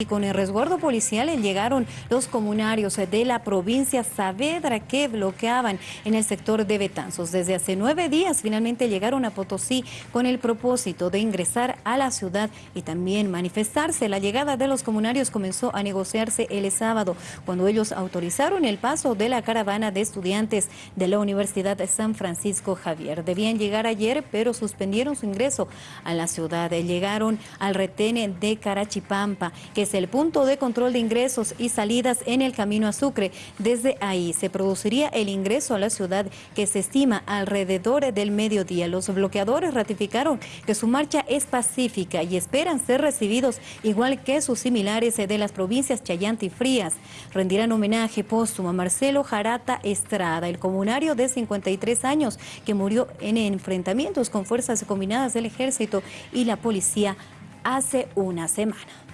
Y con el resguardo policial llegaron los comunarios de la provincia Saavedra que bloqueaban en el sector de Betanzos. Desde hace nueve días finalmente llegaron a Potosí con el propósito de ingresar a la ciudad y también manifestarse. La llegada de los comunarios comenzó a negociarse el sábado cuando ellos autorizaron el paso de la caravana de estudiantes de la Universidad San Francisco Javier. Debían llegar ayer pero suspendieron su ingreso a la ciudad. Llegaron al retén de Carachipampa que el punto de control de ingresos y salidas en el camino a Sucre. Desde ahí se produciría el ingreso a la ciudad que se estima alrededor del mediodía. Los bloqueadores ratificaron que su marcha es pacífica y esperan ser recibidos igual que sus similares de las provincias Chayante y Frías. Rendirán homenaje póstumo a Marcelo Jarata Estrada, el comunario de 53 años que murió en enfrentamientos con fuerzas combinadas del ejército y la policía hace una semana.